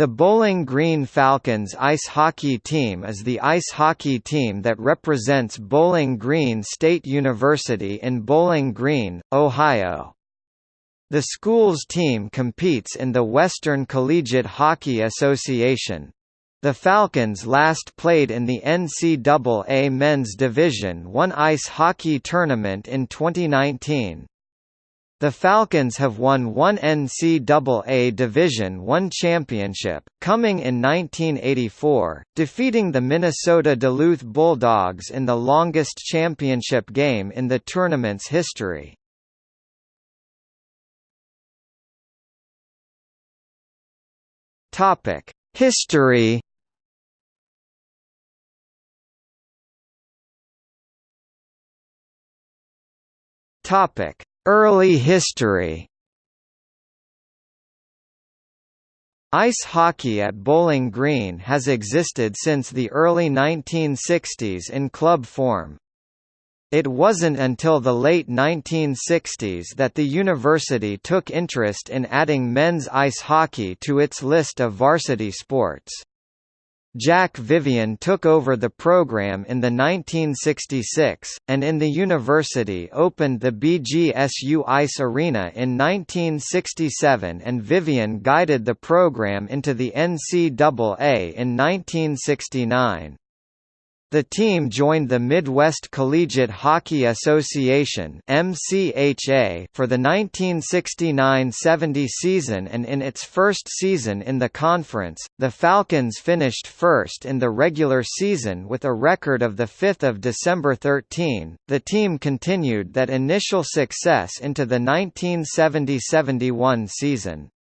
The Bowling Green Falcons ice hockey team is the ice hockey team that represents Bowling Green State University in Bowling Green, Ohio. The school's team competes in the Western Collegiate Hockey Association. The Falcons last played in the NCAA Men's Division I ice hockey tournament in 2019. The Falcons have won one NCAA Division I championship, coming in 1984, defeating the Minnesota Duluth Bulldogs in the longest championship game in the tournament's history. History Topic Early history Ice hockey at Bowling Green has existed since the early 1960s in club form. It wasn't until the late 1960s that the university took interest in adding men's ice hockey to its list of varsity sports. Jack Vivian took over the program in the 1966, and in the university opened the BGSU Ice Arena in 1967 and Vivian guided the program into the NCAA in 1969. The team joined the Midwest Collegiate Hockey Association (MCHA) for the 1969-70 season and in its first season in the conference, the Falcons finished first in the regular season with a record of the 5th of December 13. The team continued that initial success into the 1970-71 season.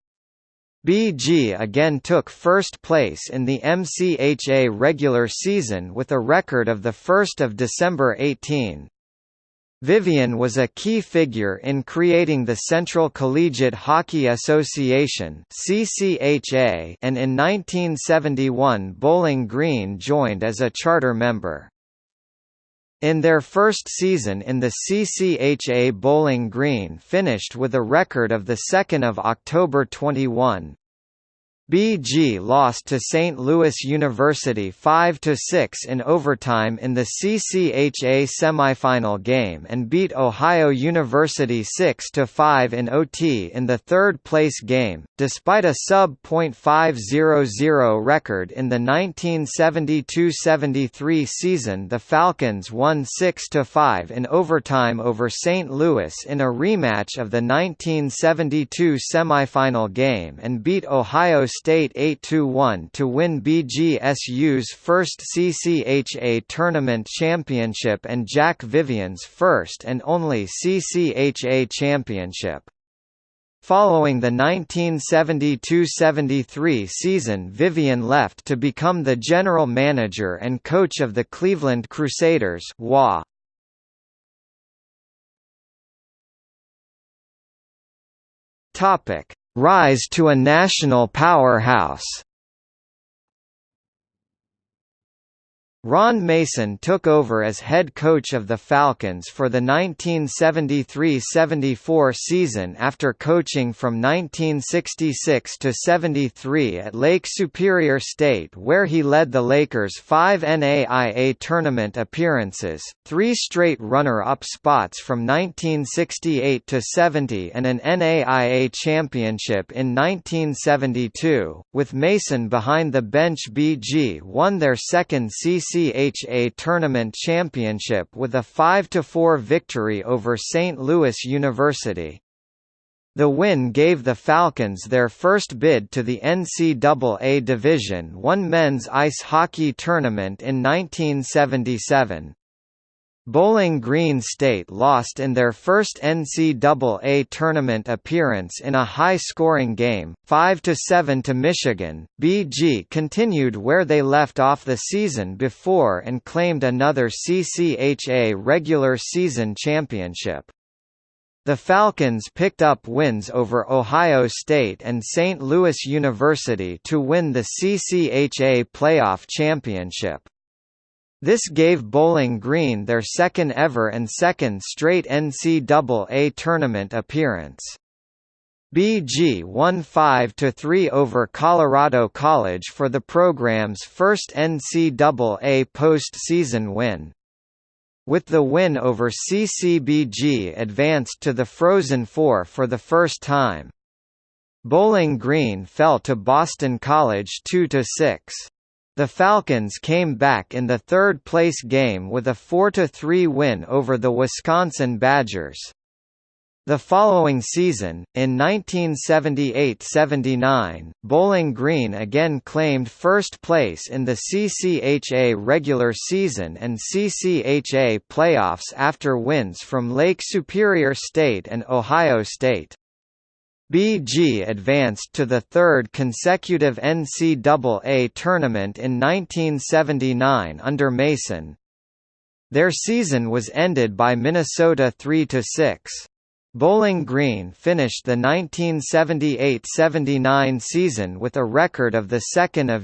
BG again took first place in the MCHA regular season with a record of 1 December 18. Vivian was a key figure in creating the Central Collegiate Hockey Association and in 1971 Bowling Green joined as a charter member. In their first season in the CCHA Bowling Green finished with a record of 2 October 21. BG lost to St. Louis University 5–6 in overtime in the CCHA semifinal game and beat Ohio University 6–5 in OT in the third-place game. Despite a sub.500 record in the 1972–73 season the Falcons won 6–5 in overtime over St. Louis in a rematch of the 1972 semifinal game and beat Ohio State 8–1 to win BGSU's first CCHA tournament championship and Jack Vivian's first and only CCHA championship. Following the 1972–73 season Vivian left to become the general manager and coach of the Cleveland Crusaders WA. Topic: rise to a national powerhouse Ron Mason took over as head coach of the Falcons for the 1973–74 season after coaching from 1966 to 73 at Lake Superior State where he led the Lakers' five NAIA tournament appearances, three straight runner-up spots from 1968 to 70 and an NAIA championship in 1972. With Mason behind the bench BG won their second CC CCHA Tournament Championship with a 5–4 victory over St. Louis University. The win gave the Falcons their first bid to the NCAA Division I men's ice hockey tournament in 1977. Bowling Green State lost in their first NCAA tournament appearance in a high-scoring game, 5–7 to Michigan. BG continued where they left off the season before and claimed another CCHA regular season championship. The Falcons picked up wins over Ohio State and St. Louis University to win the CCHA playoff championship. This gave Bowling Green their second ever and second straight NCAA tournament appearance. BG won 5–3 over Colorado College for the program's first NCAA postseason win. With the win over CCBG advanced to the Frozen Four for the first time. Bowling Green fell to Boston College 2–6. The Falcons came back in the third-place game with a 4–3 win over the Wisconsin Badgers. The following season, in 1978–79, Bowling Green again claimed first place in the CCHA regular season and CCHA playoffs after wins from Lake Superior State and Ohio State. BG advanced to the third consecutive NCAA tournament in 1979 under Mason. Their season was ended by Minnesota 3–6. Bowling Green finished the 1978–79 season with a record of 2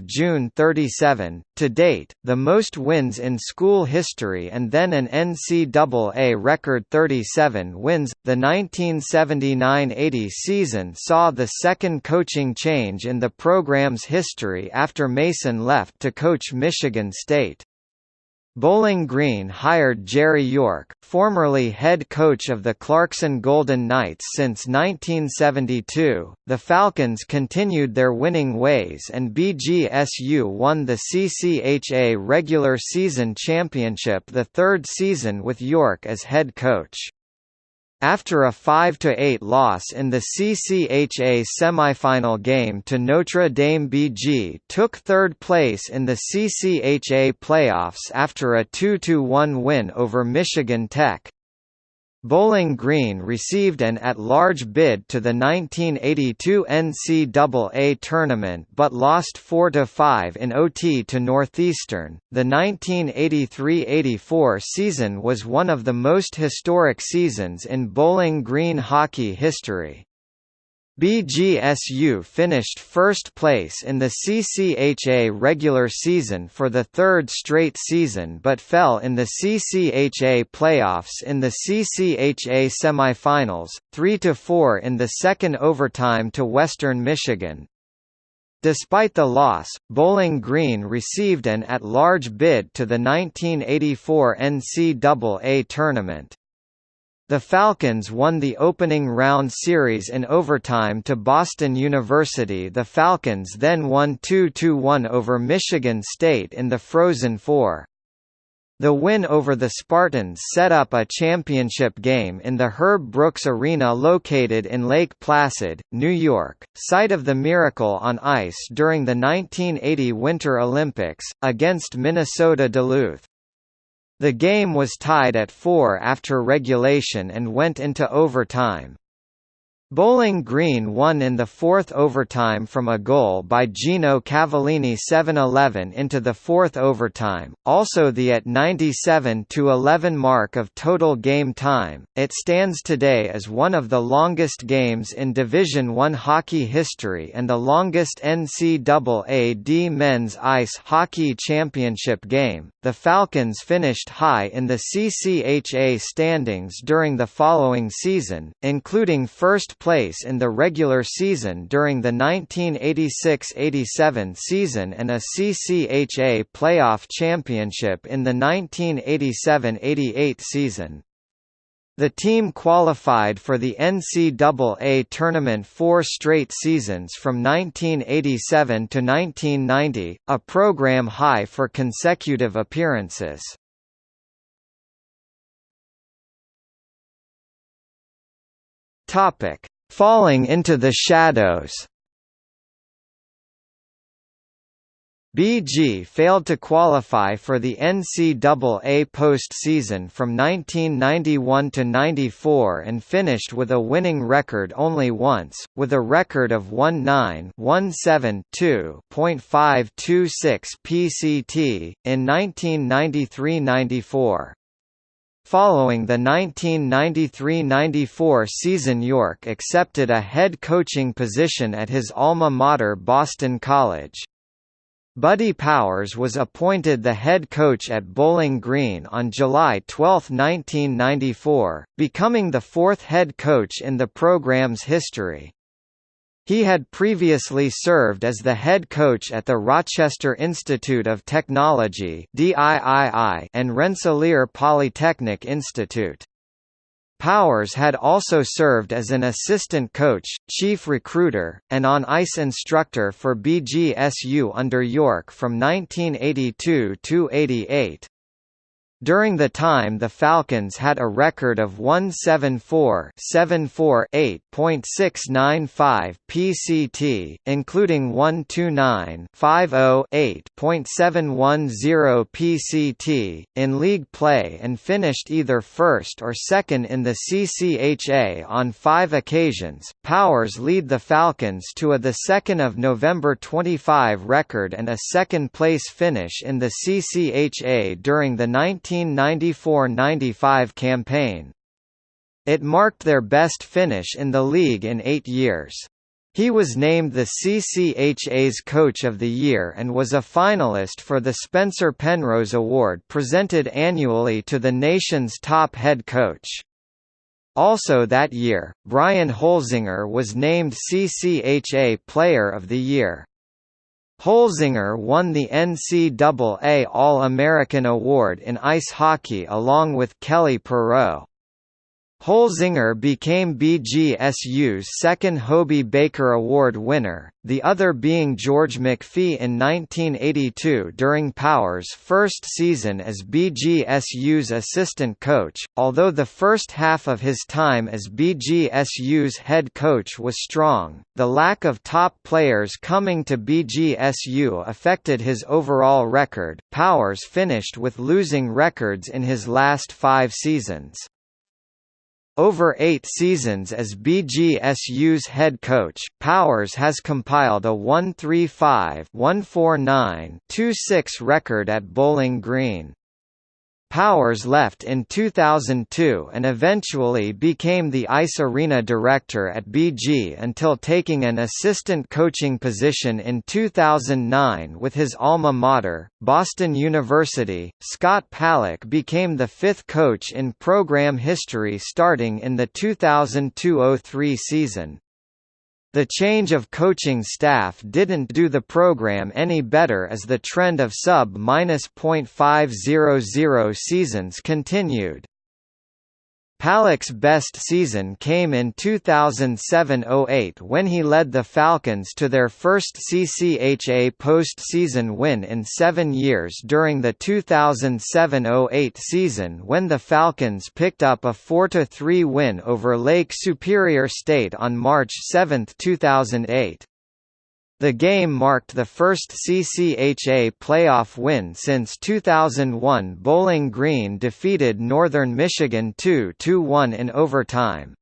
June 37, to date, the most wins in school history and then an NCAA record 37 wins. The 1979–80 season saw the second coaching change in the program's history after Mason left to coach Michigan State. Bowling Green hired Jerry York, formerly head coach of the Clarkson Golden Knights since 1972. The Falcons continued their winning ways and BGSU won the CCHA regular season championship the third season with York as head coach. After a 5–8 loss in the CCHA semifinal game to Notre Dame BG took third place in the CCHA playoffs after a 2–1 win over Michigan Tech. Bowling Green received an at-large bid to the 1982 NCAA tournament but lost 4–5 in OT to Northeastern. The 1983–84 season was one of the most historic seasons in Bowling Green hockey history. BGSU finished first place in the CCHA regular season for the third straight season but fell in the CCHA playoffs in the CCHA semifinals, 3–4 in the second overtime to Western Michigan. Despite the loss, Bowling Green received an at-large bid to the 1984 NCAA tournament. The Falcons won the opening round series in overtime to Boston University The Falcons then won 2–1 over Michigan State in the Frozen Four. The win over the Spartans set up a championship game in the Herb Brooks Arena located in Lake Placid, New York, site of the Miracle on Ice during the 1980 Winter Olympics, against Minnesota Duluth. The game was tied at four after regulation and went into overtime. Bowling Green won in the fourth overtime from a goal by Gino Cavallini 7-11 into the fourth overtime, also the at 97-11 mark of total game time. It stands today as one of the longest games in Division I hockey history and the longest NCAA D men's ice hockey championship game. The Falcons finished high in the CCHA standings during the following season, including first place in the regular season during the 1986–87 season and a CCHA playoff championship in the 1987–88 season. The team qualified for the NCAA tournament four straight seasons from 1987 to 1990, a program high for consecutive appearances. Topic: Falling into the shadows BG failed to qualify for the NCAA postseason from 1991 to 94 and finished with a winning record only once, with a record of 19-17-2.526 PCT, in 1993–94. Following the 1993–94 season York accepted a head coaching position at his alma mater Boston College. Buddy Powers was appointed the head coach at Bowling Green on July 12, 1994, becoming the fourth head coach in the program's history. He had previously served as the head coach at the Rochester Institute of Technology and Rensselaer Polytechnic Institute. Powers had also served as an assistant coach, chief recruiter, and on-ice instructor for BGSU under York from 1982 to 88. During the time the Falcons had a record of 174-748.695 PCT, including 129-508.710 PCT, in league play and finished either first or second in the CCHA on five occasions. Powers lead the Falcons to a 2 November 25 record and a second-place finish in the CCHA during the 19 1994–95 campaign. It marked their best finish in the league in eight years. He was named the CCHA's Coach of the Year and was a finalist for the Spencer Penrose Award presented annually to the nation's top head coach. Also that year, Brian Holzinger was named CCHA Player of the Year. Holzinger won the NCAA All-American Award in ice hockey along with Kelly Perreault. Holzinger became BGSU's second Hobey Baker Award winner, the other being George McPhee in 1982 during Powers' first season as BGSU's assistant coach. Although the first half of his time as BGSU's head coach was strong, the lack of top players coming to BGSU affected his overall record. Powers finished with losing records in his last five seasons. Over eight seasons as BGSU's head coach, Powers has compiled a 135-149-26 record at Bowling Green. Powers left in 2002 and eventually became the ice arena director at BG until taking an assistant coaching position in 2009 with his alma mater, Boston University. Scott Paluch became the fifth coach in program history starting in the 2002–03 season. The change of coaching staff didn't do the program any better as the trend of sub-.500 seasons continued. Paluch's best season came in 2007–08 when he led the Falcons to their first CCHA postseason win in seven years during the 2007–08 season when the Falcons picked up a 4–3 win over Lake Superior State on March 7, 2008. The game marked the first CCHA playoff win since 2001 Bowling Green defeated Northern Michigan 2–1 in overtime.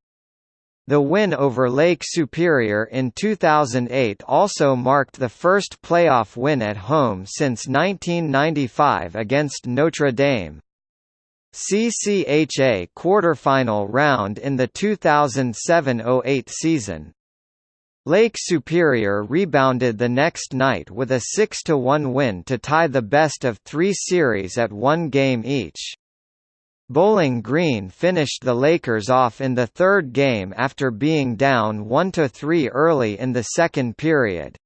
The win over Lake Superior in 2008 also marked the first playoff win at home since 1995 against Notre Dame. CCHA quarterfinal round in the 2007–08 season. Lake Superior rebounded the next night with a 6–1 win to tie the best of three series at one game each. Bowling Green finished the Lakers off in the third game after being down 1–3 early in the second period.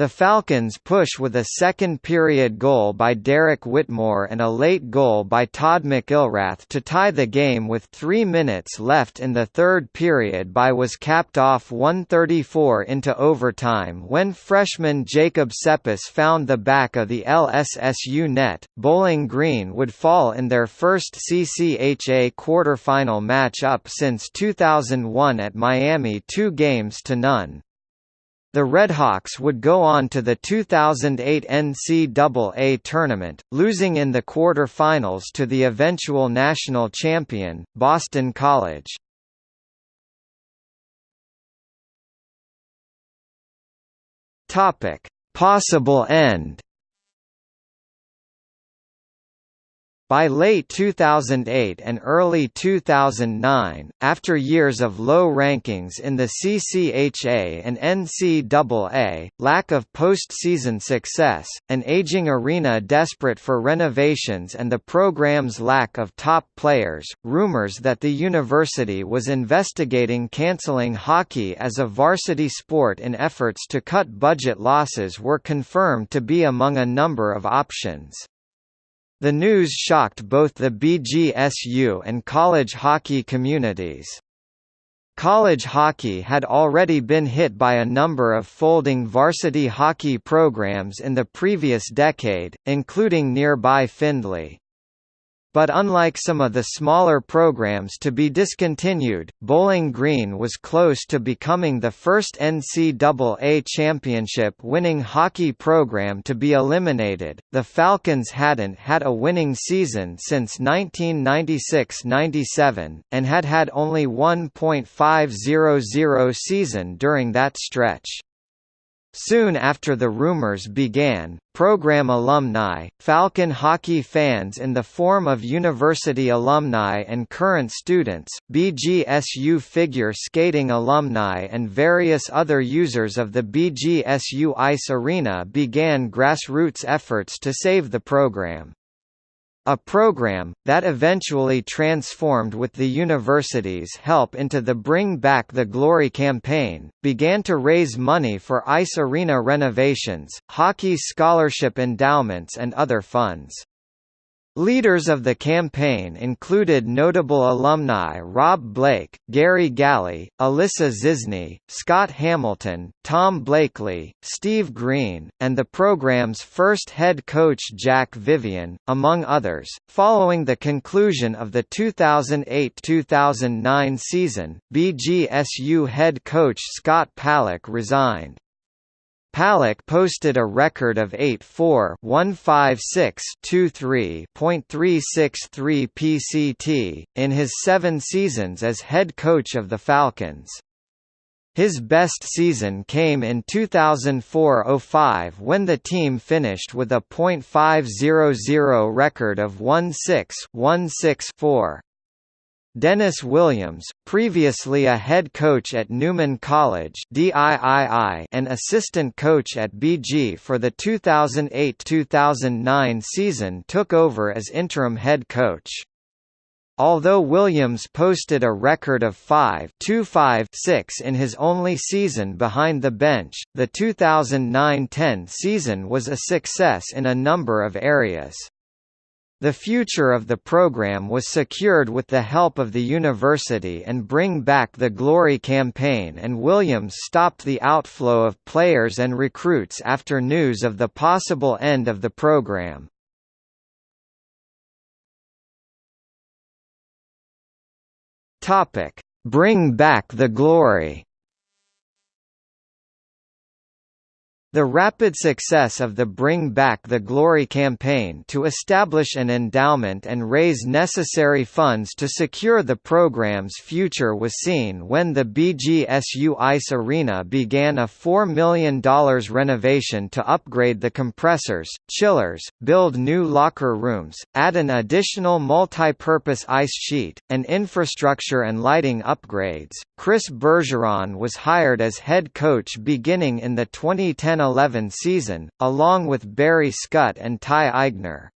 The Falcons push with a second-period goal by Derek Whitmore and a late goal by Todd McIlrath to tie the game with three minutes left in the third period by was capped off 134 into overtime when freshman Jacob Cepis found the back of the LSSU net. Bowling Green would fall in their first CCHA quarterfinal match-up since 2001 at Miami two games to none. The Redhawks would go on to the 2008 NCAA tournament, losing in the quarter-finals to the eventual national champion, Boston College. Possible end By late 2008 and early 2009, after years of low rankings in the CCHA and NCAA, lack of postseason success, an aging arena desperate for renovations and the program's lack of top players, rumors that the university was investigating cancelling hockey as a varsity sport in efforts to cut budget losses were confirmed to be among a number of options. The news shocked both the BGSU and college hockey communities. College hockey had already been hit by a number of folding varsity hockey programs in the previous decade, including nearby Findlay. But unlike some of the smaller programs to be discontinued, Bowling Green was close to becoming the first NCAA championship-winning hockey program to be eliminated. The Falcons hadn't had a winning season since 1996-97, and had had only 1.500 season during that stretch. Soon after the rumors began, program alumni, Falcon hockey fans in the form of university alumni and current students, BGSU figure skating alumni and various other users of the BGSU ice arena began grassroots efforts to save the program. A program, that eventually transformed with the university's help into the Bring Back the Glory campaign, began to raise money for ice arena renovations, hockey scholarship endowments and other funds. Leaders of the campaign included notable alumni Rob Blake, Gary Galley, Alyssa Zisny, Scott Hamilton, Tom Blakely, Steve Green, and the program's first head coach Jack Vivian, among others. Following the conclusion of the 2008-2009 season, BGSU head coach Scott Paluch resigned. Paluch posted a record of 8-4-156-23.363 PCT, in his seven seasons as head coach of the Falcons. His best season came in 2004–05 when the team finished with a .500 record of 16-164. Dennis Williams, previously a head coach at Neumann College and assistant coach at BG for the 2008–2009 season took over as interim head coach. Although Williams posted a record of 5-2-5-6 in his only season behind the bench, the 2009–10 season was a success in a number of areas. The future of the program was secured with the help of the university and Bring Back the Glory campaign and Williams stopped the outflow of players and recruits after news of the possible end of the program. Bring Back the Glory The rapid success of the Bring Back the Glory campaign to establish an endowment and raise necessary funds to secure the program's future was seen when the BGSU Ice Arena began a $4 million renovation to upgrade the compressors, chillers, build new locker rooms, add an additional multi-purpose ice sheet, and infrastructure and lighting upgrades. Chris Bergeron was hired as head coach beginning in the 2010 10–11 season, along with Barry Scott and Ty Eigner.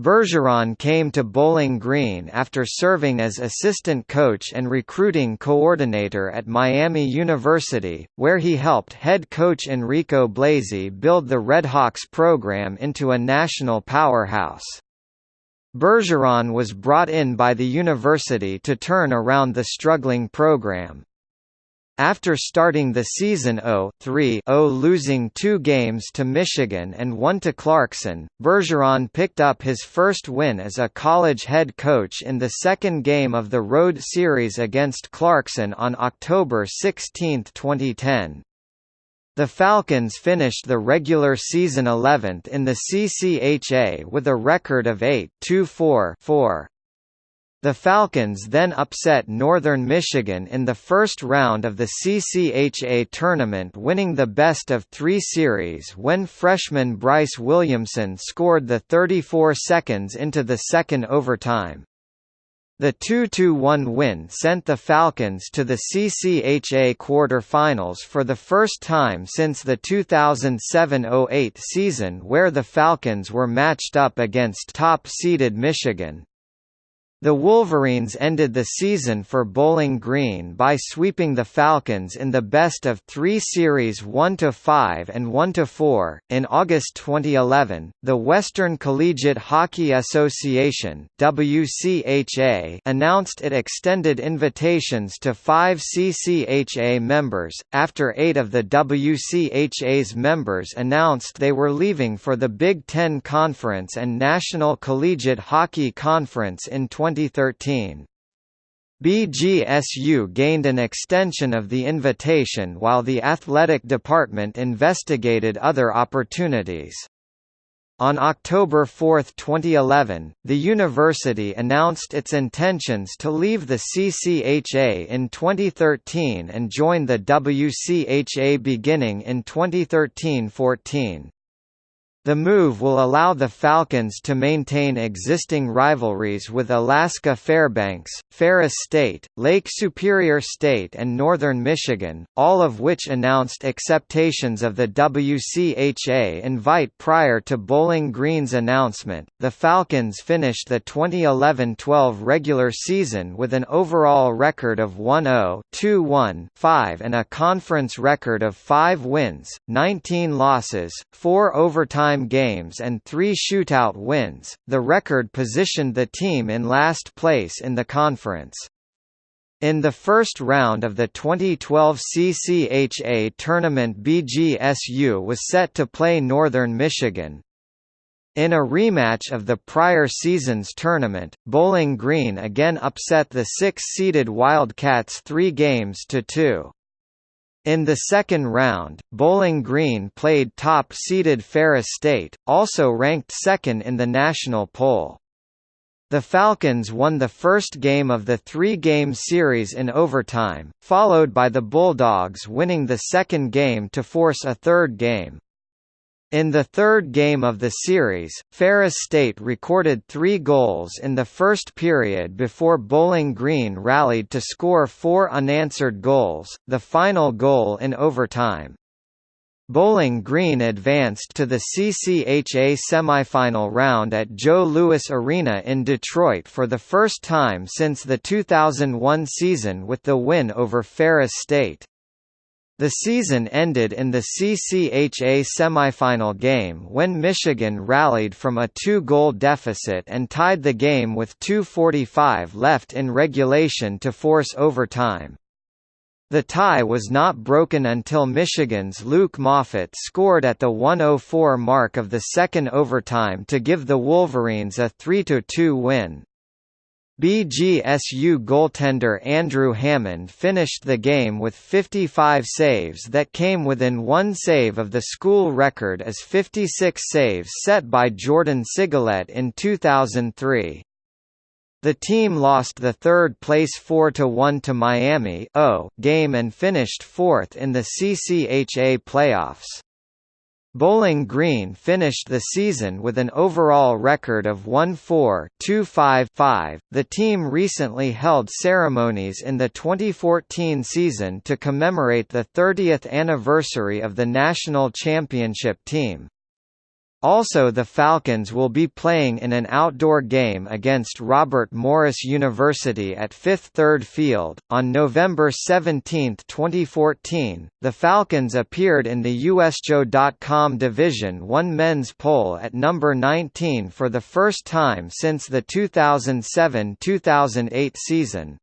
Bergeron came to Bowling Green after serving as assistant coach and recruiting coordinator at Miami University, where he helped head coach Enrico Blasi build the Redhawks program into a national powerhouse. Bergeron was brought in by the university to turn around the struggling program. After starting the season 0-3-0 losing two games to Michigan and one to Clarkson, Bergeron picked up his first win as a college head coach in the second game of the road series against Clarkson on October 16, 2010. The Falcons finished the regular season 11th in the CCHA with a record of 8-2-4-4. The Falcons then upset Northern Michigan in the first round of the CCHA tournament winning the best of three series when freshman Bryce Williamson scored the 34 seconds into the second overtime. The 2–1 win sent the Falcons to the CCHA quarter-finals for the first time since the 2007–08 season where the Falcons were matched up against top-seeded Michigan. The Wolverines ended the season for Bowling Green by sweeping the Falcons in the best of three series 1–5 and 1–4. In August 2011, the Western Collegiate Hockey Association WCHA announced it extended invitations to five CCHA members, after eight of the WCHA's members announced they were leaving for the Big Ten Conference and National Collegiate Hockey Conference in 20 2013. BGSU gained an extension of the invitation while the athletic department investigated other opportunities. On October 4, 2011, the university announced its intentions to leave the CCHA in 2013 and join the WCHA beginning in 2013–14. The move will allow the Falcons to maintain existing rivalries with Alaska Fairbanks, Ferris State, Lake Superior State and Northern Michigan, all of which announced acceptations of the WCHA invite prior to Bowling Green's announcement. The Falcons finished the 2011-12 regular season with an overall record of 1-0, 2-1, 5 and a conference record of 5 wins, 19 losses, 4 overtime overtime games and three shootout wins, the record positioned the team in last place in the conference. In the first round of the 2012 CCHA tournament BGSU was set to play Northern Michigan. In a rematch of the prior season's tournament, Bowling Green again upset the six-seeded Wildcats three games to two. In the second round, Bowling Green played top-seeded Ferris State, also ranked second in the national poll. The Falcons won the first game of the three-game series in overtime, followed by the Bulldogs winning the second game to force a third game. In the third game of the series, Ferris State recorded three goals in the first period before Bowling Green rallied to score four unanswered goals, the final goal in overtime. Bowling Green advanced to the CCHA semifinal round at Joe Louis Arena in Detroit for the first time since the 2001 season with the win over Ferris State. The season ended in the CCHA semifinal game when Michigan rallied from a two-goal deficit and tied the game with 2.45 left in regulation to force overtime. The tie was not broken until Michigan's Luke Moffatt scored at the 104 mark of the second overtime to give the Wolverines a 3–2 win. BGSU goaltender Andrew Hammond finished the game with 55 saves that came within one save of the school record as 56 saves set by Jordan Sigalet in 2003. The team lost the third-place 4–1 to Miami oh, game and finished fourth in the CCHA playoffs. Bowling Green finished the season with an overall record of 1-4-2-5-5. The team recently held ceremonies in the 2014 season to commemorate the 30th anniversary of the national championship team. Also the Falcons will be playing in an outdoor game against Robert Morris University at Fifth Third Field. On November 17, 2014, the Falcons appeared in the USCHO.com Division 1 men's poll at number 19 for the first time since the 2007-2008 season.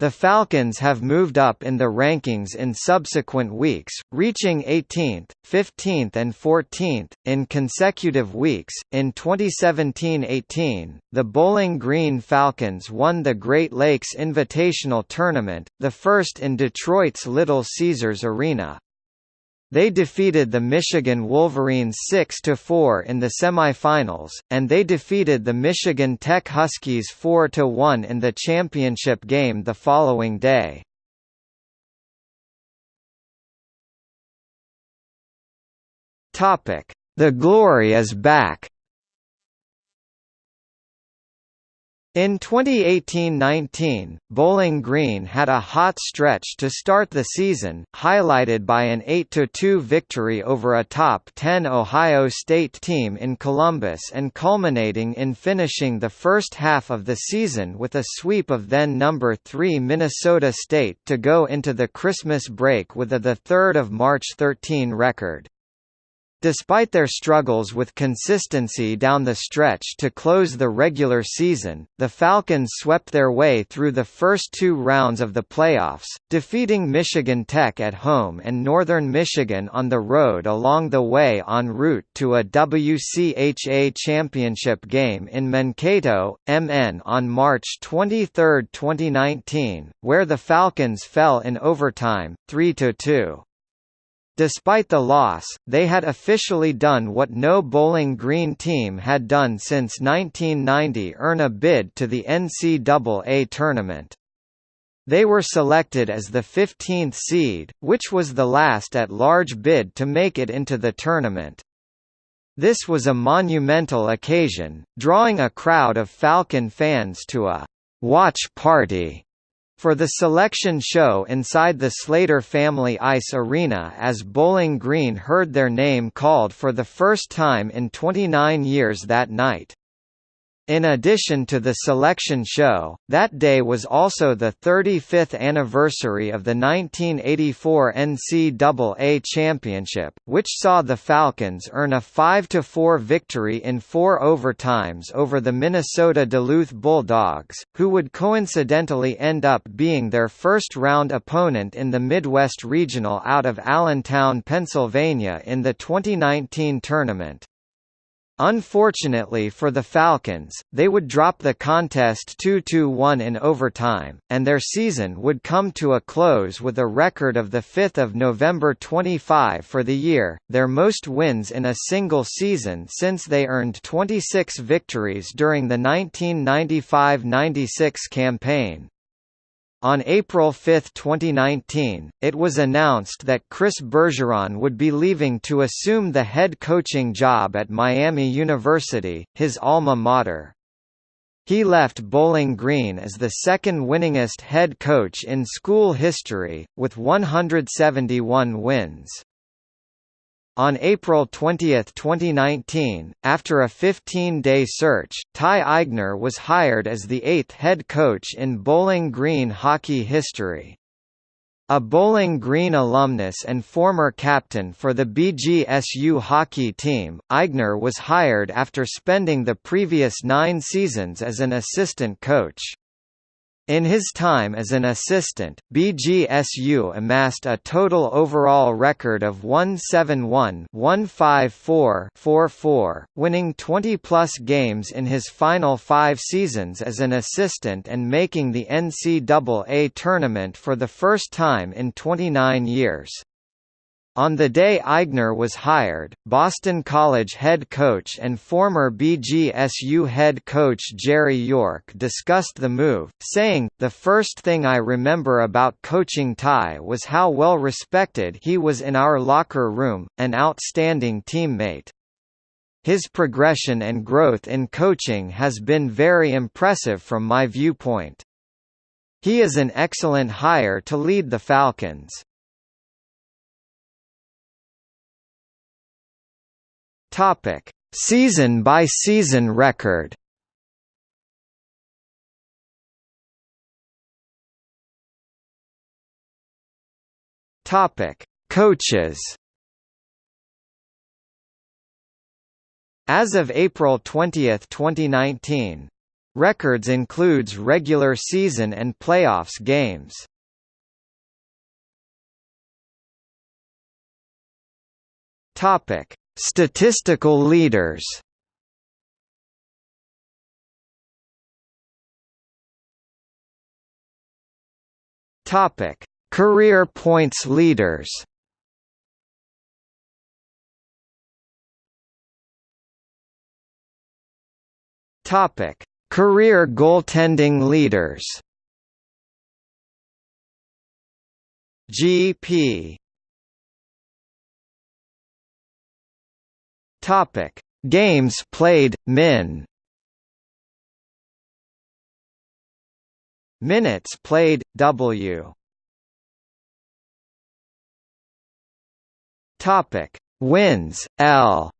The Falcons have moved up in the rankings in subsequent weeks, reaching 18th, 15th, and 14th, in consecutive weeks. In 2017 18, the Bowling Green Falcons won the Great Lakes Invitational Tournament, the first in Detroit's Little Caesars Arena. They defeated the Michigan Wolverines 6–4 in the semifinals, and they defeated the Michigan Tech Huskies 4–1 in the championship game the following day. The Glory is back In 2018–19, Bowling Green had a hot stretch to start the season, highlighted by an 8–2 victory over a top 10 Ohio State team in Columbus and culminating in finishing the first half of the season with a sweep of then number 3 Minnesota State to go into the Christmas break with a 3 March 13 record. Despite their struggles with consistency down the stretch to close the regular season, the Falcons swept their way through the first two rounds of the playoffs, defeating Michigan Tech at home and Northern Michigan on the road along the way en route to a WCHA championship game in Mankato, MN on March 23, 2019, where the Falcons fell in overtime, 3–2. Despite the loss, they had officially done what no Bowling Green team had done since 1990 earn a bid to the NCAA tournament. They were selected as the 15th seed, which was the last at-large bid to make it into the tournament. This was a monumental occasion, drawing a crowd of Falcon fans to a «watch party» for the selection show inside the Slater Family Ice Arena as Bowling Green heard their name called for the first time in 29 years that night. In addition to the selection show, that day was also the 35th anniversary of the 1984 NCAA Championship, which saw the Falcons earn a 5–4 victory in four overtimes over the Minnesota Duluth Bulldogs, who would coincidentally end up being their first-round opponent in the Midwest Regional out of Allentown, Pennsylvania in the 2019 tournament. Unfortunately for the Falcons, they would drop the contest 2–1 in overtime, and their season would come to a close with a record of 5 November 25 for the year, their most wins in a single season since they earned 26 victories during the 1995–96 campaign. On April 5, 2019, it was announced that Chris Bergeron would be leaving to assume the head coaching job at Miami University, his alma mater. He left Bowling Green as the second winningest head coach in school history, with 171 wins. On April 20, 2019, after a 15-day search, Ty Eigner was hired as the eighth head coach in Bowling Green hockey history. A Bowling Green alumnus and former captain for the BGSU hockey team, Eigner was hired after spending the previous nine seasons as an assistant coach. In his time as an assistant, BGSU amassed a total overall record of 171-154-44, winning 20-plus games in his final five seasons as an assistant and making the NCAA tournament for the first time in 29 years. On the day Eigner was hired, Boston College head coach and former BGSU head coach Jerry York discussed the move, saying, The first thing I remember about coaching Ty was how well respected he was in our locker room, an outstanding teammate. His progression and growth in coaching has been very impressive from my viewpoint. He is an excellent hire to lead the Falcons. Topic: Season by season record. Topic: Coaches. As of April 20, 2019, records includes regular season and playoffs games. Topic: Statistical leaders Topic: Career points leaders. Topic: Career goaltending leaders. GP Topic: Games played, Min. Minutes played, W. Topic: Wins, L.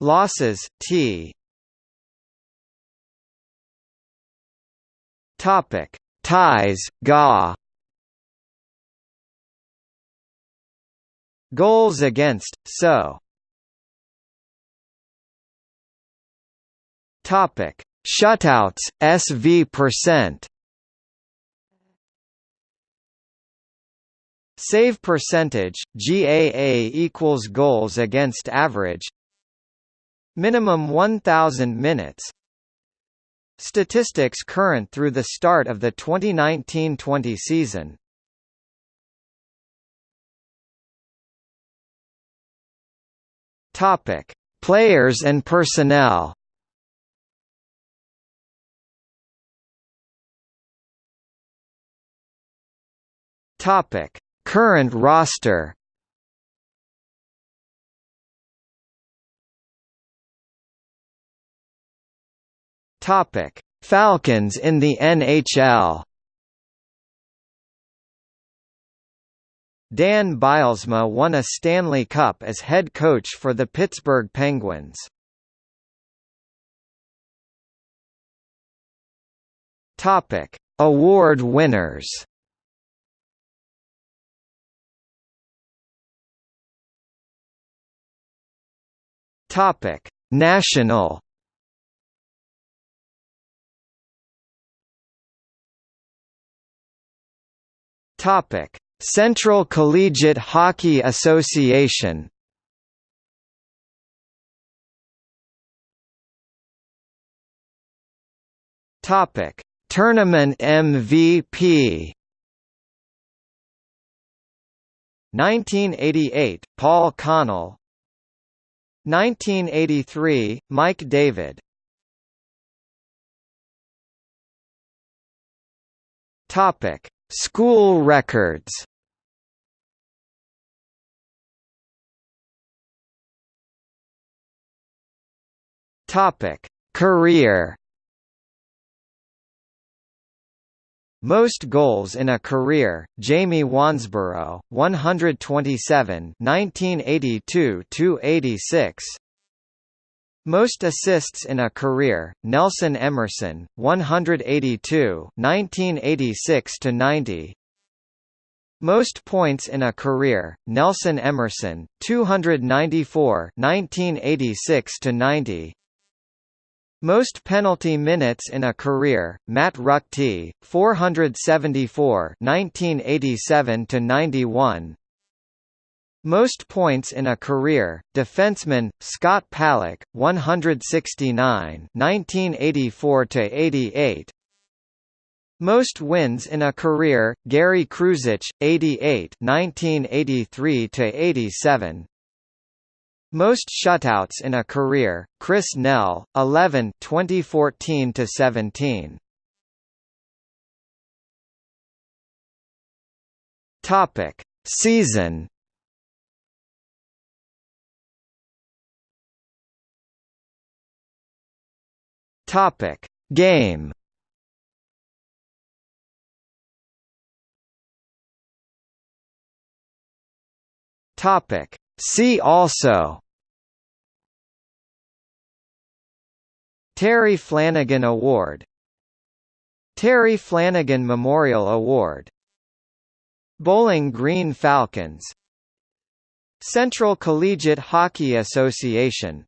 Losses, T. Topic: Ties, Ga. Goals against, so. Topic: Shutouts, SV percent. Save percentage, GAA equals goals against average. Minimum 1000 minutes. Statistics current through the start of the 2019-20 season. Topic: Players and personnel. Topic: Current roster Topic: Falcons in the NHL. Dan Bylsma won a Stanley Cup as head coach for the Pittsburgh Penguins. Topic: Award winners. Topic: National. Topic: Central Collegiate Hockey Association. Topic: Tournament MVP. 1988, Paul Connell 1983, Mike David Topic: School records. Topic: Career. Most goals in a career, Jamie Wansborough, 127 1982–86 Most assists in a career, Nelson Emerson, 182 1986–90 most points in a career, Nelson Emerson, 294 1986–90 most penalty minutes in a career, Matt Ruchty, 474 1987 91. Most points in a career, defenseman Scott Paluch, 169 1984 88. Most wins in a career, Gary Kruzich, 88 1983 87. Most shutouts in a career, Chris Nell, 11 2014 to 17. Topic: Season. Topic: Game. Topic: See also Terry Flanagan Award Terry Flanagan Memorial Award Bowling Green Falcons Central Collegiate Hockey Association